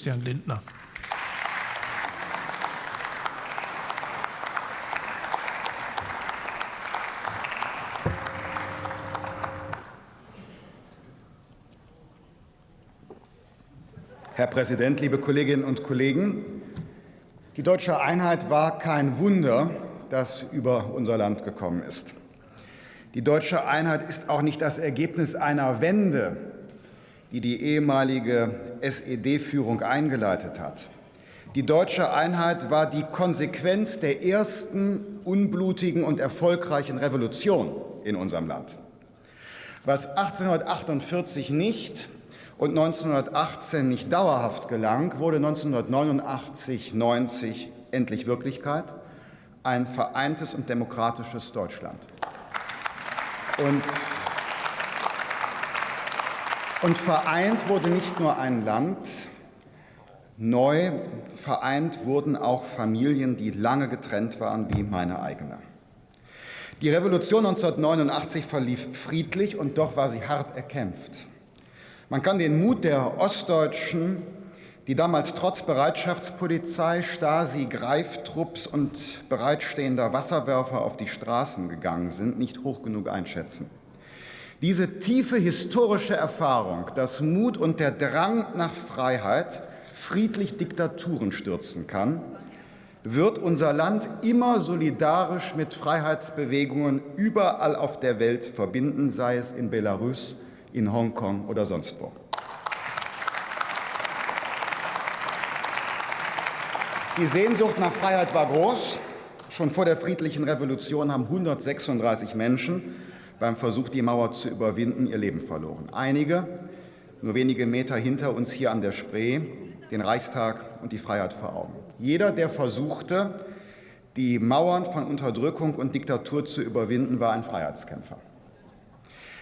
Christian Lindner. Herr Präsident, liebe Kolleginnen und Kollegen! Die deutsche Einheit war kein Wunder, das über unser Land gekommen ist. Die deutsche Einheit ist auch nicht das Ergebnis einer Wende, die die ehemalige SED-Führung eingeleitet hat. Die deutsche Einheit war die Konsequenz der ersten unblutigen und erfolgreichen Revolution in unserem Land. Was 1848 nicht und 1918 nicht dauerhaft gelang, wurde 1989 90 endlich Wirklichkeit, ein vereintes und demokratisches Deutschland. Und, und vereint wurde nicht nur ein Land, neu vereint wurden auch Familien, die lange getrennt waren, wie meine eigene. Die Revolution 1989 verlief friedlich und doch war sie hart erkämpft. Man kann den Mut der Ostdeutschen, die damals trotz Bereitschaftspolizei, Stasi, Greiftrupps und bereitstehender Wasserwerfer auf die Straßen gegangen sind, nicht hoch genug einschätzen. Diese tiefe historische Erfahrung, dass Mut und der Drang nach Freiheit friedlich Diktaturen stürzen kann, wird unser Land immer solidarisch mit Freiheitsbewegungen überall auf der Welt verbinden, sei es in Belarus, in Hongkong oder sonst wo. Die Sehnsucht nach Freiheit war groß. Schon vor der friedlichen Revolution haben 136 Menschen beim Versuch, die Mauer zu überwinden, ihr Leben verloren. Einige, nur wenige Meter hinter uns hier an der Spree, den Reichstag und die Freiheit vor Augen. Jeder, der versuchte, die Mauern von Unterdrückung und Diktatur zu überwinden, war ein Freiheitskämpfer.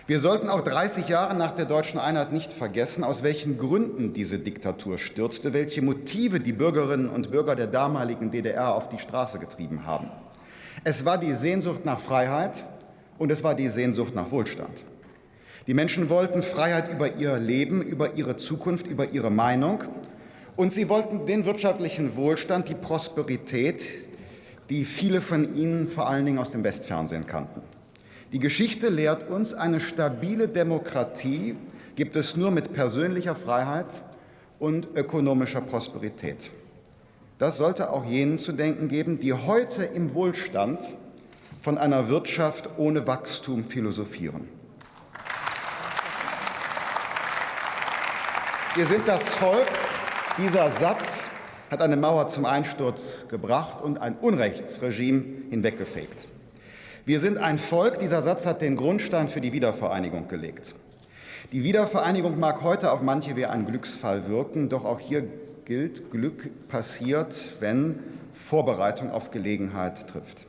Wir sollten auch 30 Jahre nach der deutschen Einheit nicht vergessen, aus welchen Gründen diese Diktatur stürzte, welche Motive die Bürgerinnen und Bürger der damaligen DDR auf die Straße getrieben haben. Es war die Sehnsucht nach Freiheit und es war die Sehnsucht nach Wohlstand. Die Menschen wollten Freiheit über ihr Leben, über ihre Zukunft, über ihre Meinung. Und sie wollten den wirtschaftlichen Wohlstand, die Prosperität, die viele von ihnen vor allen Dingen aus dem Westfernsehen kannten. Die Geschichte lehrt uns, eine stabile Demokratie gibt es nur mit persönlicher Freiheit und ökonomischer Prosperität. Das sollte auch jenen zu denken geben, die heute im Wohlstand von einer Wirtschaft ohne Wachstum philosophieren. Wir sind das Volk. Dieser Satz hat eine Mauer zum Einsturz gebracht und ein Unrechtsregime hinweggefegt. Wir sind ein Volk, dieser Satz hat den Grundstein für die Wiedervereinigung gelegt. Die Wiedervereinigung mag heute auf manche wie ein Glücksfall wirken, doch auch hier gilt, Glück passiert, wenn Vorbereitung auf Gelegenheit trifft.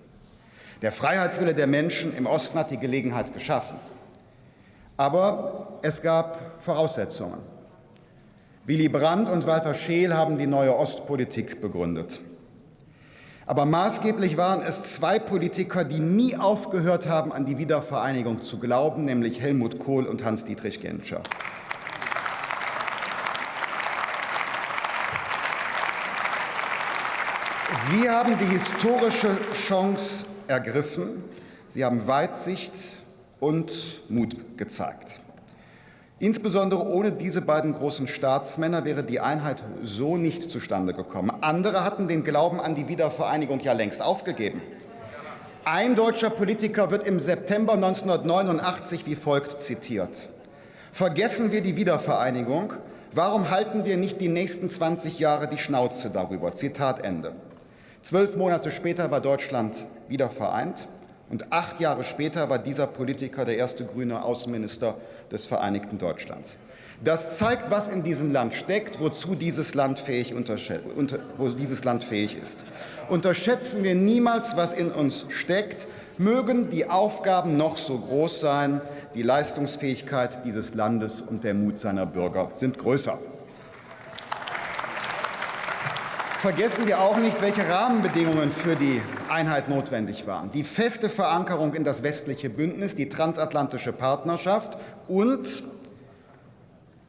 Der Freiheitswille der Menschen im Osten hat die Gelegenheit geschaffen. Aber es gab Voraussetzungen. Willy Brandt und Walter Scheel haben die neue Ostpolitik begründet. Aber maßgeblich waren es zwei Politiker, die nie aufgehört haben, an die Wiedervereinigung zu glauben, nämlich Helmut Kohl und Hans-Dietrich Genscher. Sie haben die historische Chance ergriffen. Sie haben Weitsicht und Mut gezeigt. Insbesondere ohne diese beiden großen Staatsmänner wäre die Einheit so nicht zustande gekommen. Andere hatten den Glauben an die Wiedervereinigung ja längst aufgegeben. Ein deutscher Politiker wird im September 1989 wie folgt zitiert. Vergessen wir die Wiedervereinigung, warum halten wir nicht die nächsten 20 Jahre die Schnauze darüber? Zitat Ende. Zwölf Monate später war Deutschland wieder vereint. Und acht Jahre später war dieser Politiker der erste grüne Außenminister des Vereinigten Deutschlands. Das zeigt, was in diesem Land steckt, wozu dieses Land fähig, wo dieses Land fähig ist. Unterschätzen wir niemals, was in uns steckt, mögen die Aufgaben noch so groß sein, die Leistungsfähigkeit dieses Landes und der Mut seiner Bürger sind größer. Vergessen wir auch nicht, welche Rahmenbedingungen für die Einheit notwendig waren. Die feste Verankerung in das westliche Bündnis, die transatlantische Partnerschaft und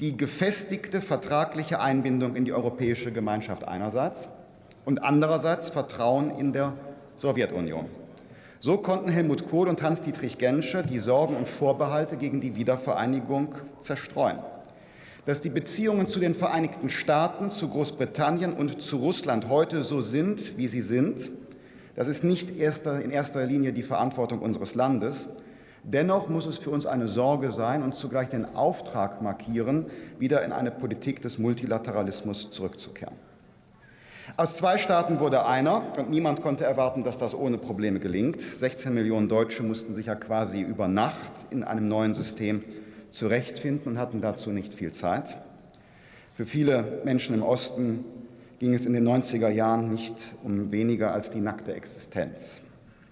die gefestigte vertragliche Einbindung in die europäische Gemeinschaft einerseits und andererseits Vertrauen in der Sowjetunion. So konnten Helmut Kohl und Hans-Dietrich Genscher die Sorgen und Vorbehalte gegen die Wiedervereinigung zerstreuen. Dass die Beziehungen zu den Vereinigten Staaten, zu Großbritannien und zu Russland heute so sind, wie sie sind, das ist nicht erster, in erster Linie die Verantwortung unseres Landes. Dennoch muss es für uns eine Sorge sein und zugleich den Auftrag markieren, wieder in eine Politik des Multilateralismus zurückzukehren. Aus zwei Staaten wurde einer, und niemand konnte erwarten, dass das ohne Probleme gelingt. 16 Millionen Deutsche mussten sich ja quasi über Nacht in einem neuen System zurechtfinden und hatten dazu nicht viel Zeit. Für viele Menschen im Osten ging es in den 90er Jahren nicht um weniger als die nackte Existenz.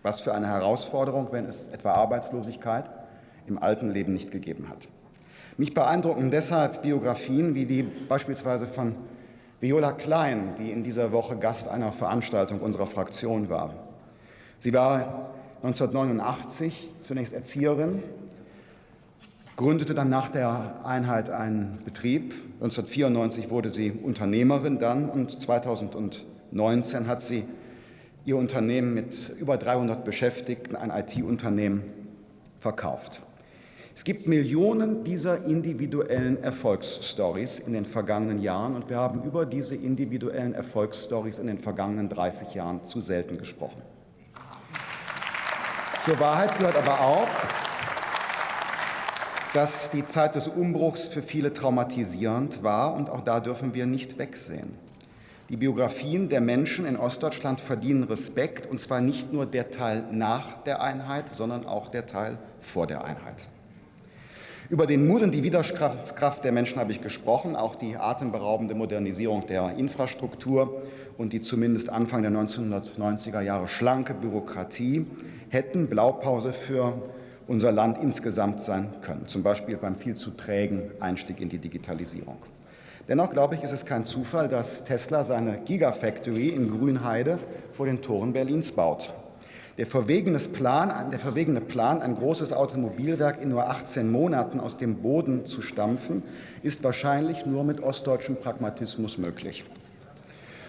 Was für eine Herausforderung, wenn es etwa Arbeitslosigkeit im alten Leben nicht gegeben hat. Mich beeindrucken deshalb Biografien wie die beispielsweise von Viola Klein, die in dieser Woche Gast einer Veranstaltung unserer Fraktion war. Sie war 1989 zunächst Erzieherin, gründete dann nach der Einheit einen Betrieb. 1994 wurde sie Unternehmerin dann und 2019 hat sie ihr Unternehmen mit über 300 Beschäftigten, ein IT-Unternehmen, verkauft. Es gibt Millionen dieser individuellen Erfolgsstories in den vergangenen Jahren und wir haben über diese individuellen Erfolgsstories in den vergangenen 30 Jahren zu selten gesprochen. Zur Wahrheit gehört aber auch, dass die Zeit des Umbruchs für viele traumatisierend war und auch da dürfen wir nicht wegsehen. Die Biografien der Menschen in Ostdeutschland verdienen Respekt, und zwar nicht nur der Teil nach der Einheit, sondern auch der Teil vor der Einheit. Über den Mut und die Widerstandskraft der Menschen habe ich gesprochen, auch die atemberaubende Modernisierung der Infrastruktur und die zumindest Anfang der 1990er Jahre schlanke Bürokratie hätten Blaupause für unser Land insgesamt sein können, zum Beispiel beim viel zu trägen Einstieg in die Digitalisierung. Dennoch glaube ich, ist es kein Zufall, dass Tesla seine Gigafactory in Grünheide vor den Toren Berlins baut. Der, Plan, der verwegene Plan, ein großes Automobilwerk in nur 18 Monaten aus dem Boden zu stampfen, ist wahrscheinlich nur mit ostdeutschem Pragmatismus möglich.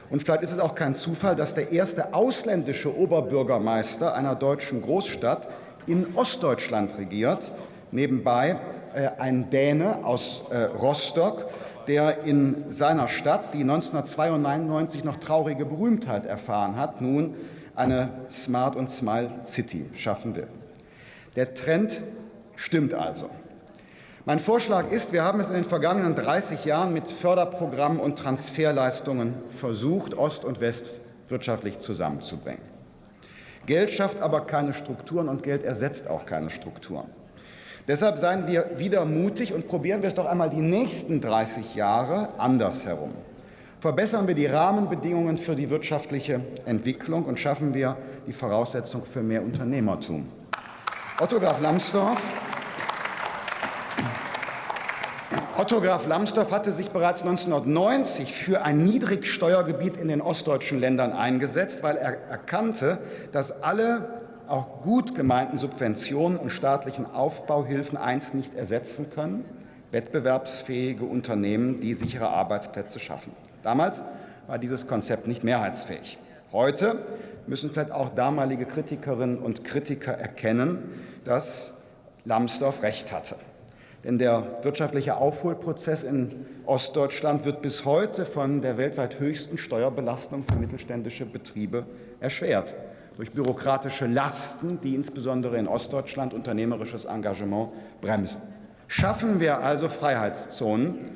Und vielleicht ist es auch kein Zufall, dass der erste ausländische Oberbürgermeister einer deutschen Großstadt in Ostdeutschland regiert, nebenbei äh, ein Däne aus äh, Rostock, der in seiner Stadt, die 1992 noch traurige Berühmtheit erfahren hat, nun eine Smart und Smile City schaffen will. Der Trend stimmt also. Mein Vorschlag ist, wir haben es in den vergangenen 30 Jahren mit Förderprogrammen und Transferleistungen versucht, Ost und West wirtschaftlich zusammenzubringen. Geld schafft aber keine Strukturen und Geld ersetzt auch keine Strukturen. Deshalb seien wir wieder mutig und probieren wir es doch einmal die nächsten 30 Jahre andersherum. Verbessern wir die Rahmenbedingungen für die wirtschaftliche Entwicklung und schaffen wir die Voraussetzung für mehr Unternehmertum. Otto Graf Lambsdorff Otto Graf Lambsdorff hatte sich bereits 1990 für ein Niedrigsteuergebiet in den ostdeutschen Ländern eingesetzt, weil er erkannte, dass alle auch gut gemeinten Subventionen und staatlichen Aufbauhilfen eins nicht ersetzen können, wettbewerbsfähige Unternehmen, die sichere Arbeitsplätze schaffen. Damals war dieses Konzept nicht mehrheitsfähig. Heute müssen vielleicht auch damalige Kritikerinnen und Kritiker erkennen, dass Lambsdorff recht hatte. Denn der wirtschaftliche Aufholprozess in Ostdeutschland wird bis heute von der weltweit höchsten Steuerbelastung für mittelständische Betriebe erschwert. Durch bürokratische Lasten, die insbesondere in Ostdeutschland unternehmerisches Engagement bremsen. Schaffen wir also Freiheitszonen,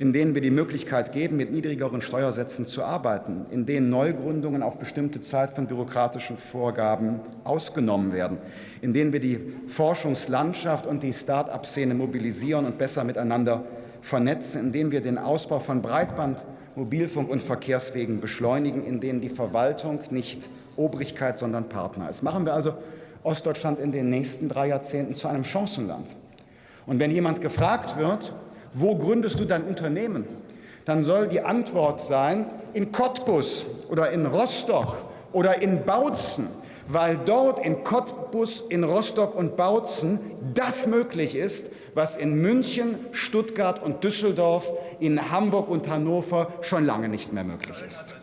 in denen wir die Möglichkeit geben, mit niedrigeren Steuersätzen zu arbeiten, in denen Neugründungen auf bestimmte Zeit von bürokratischen Vorgaben ausgenommen werden, in denen wir die Forschungslandschaft und die Start-up-Szene mobilisieren und besser miteinander vernetzen, in denen wir den Ausbau von Breitband, Mobilfunk und Verkehrswegen beschleunigen, in denen die Verwaltung nicht Obrigkeit, sondern Partner ist. Machen wir also Ostdeutschland in den nächsten drei Jahrzehnten zu einem Chancenland. Und wenn jemand gefragt wird, wo gründest du dein Unternehmen? Dann soll die Antwort sein, in Cottbus oder in Rostock oder in Bautzen, weil dort in Cottbus, in Rostock und Bautzen das möglich ist, was in München, Stuttgart und Düsseldorf, in Hamburg und Hannover schon lange nicht mehr möglich ist.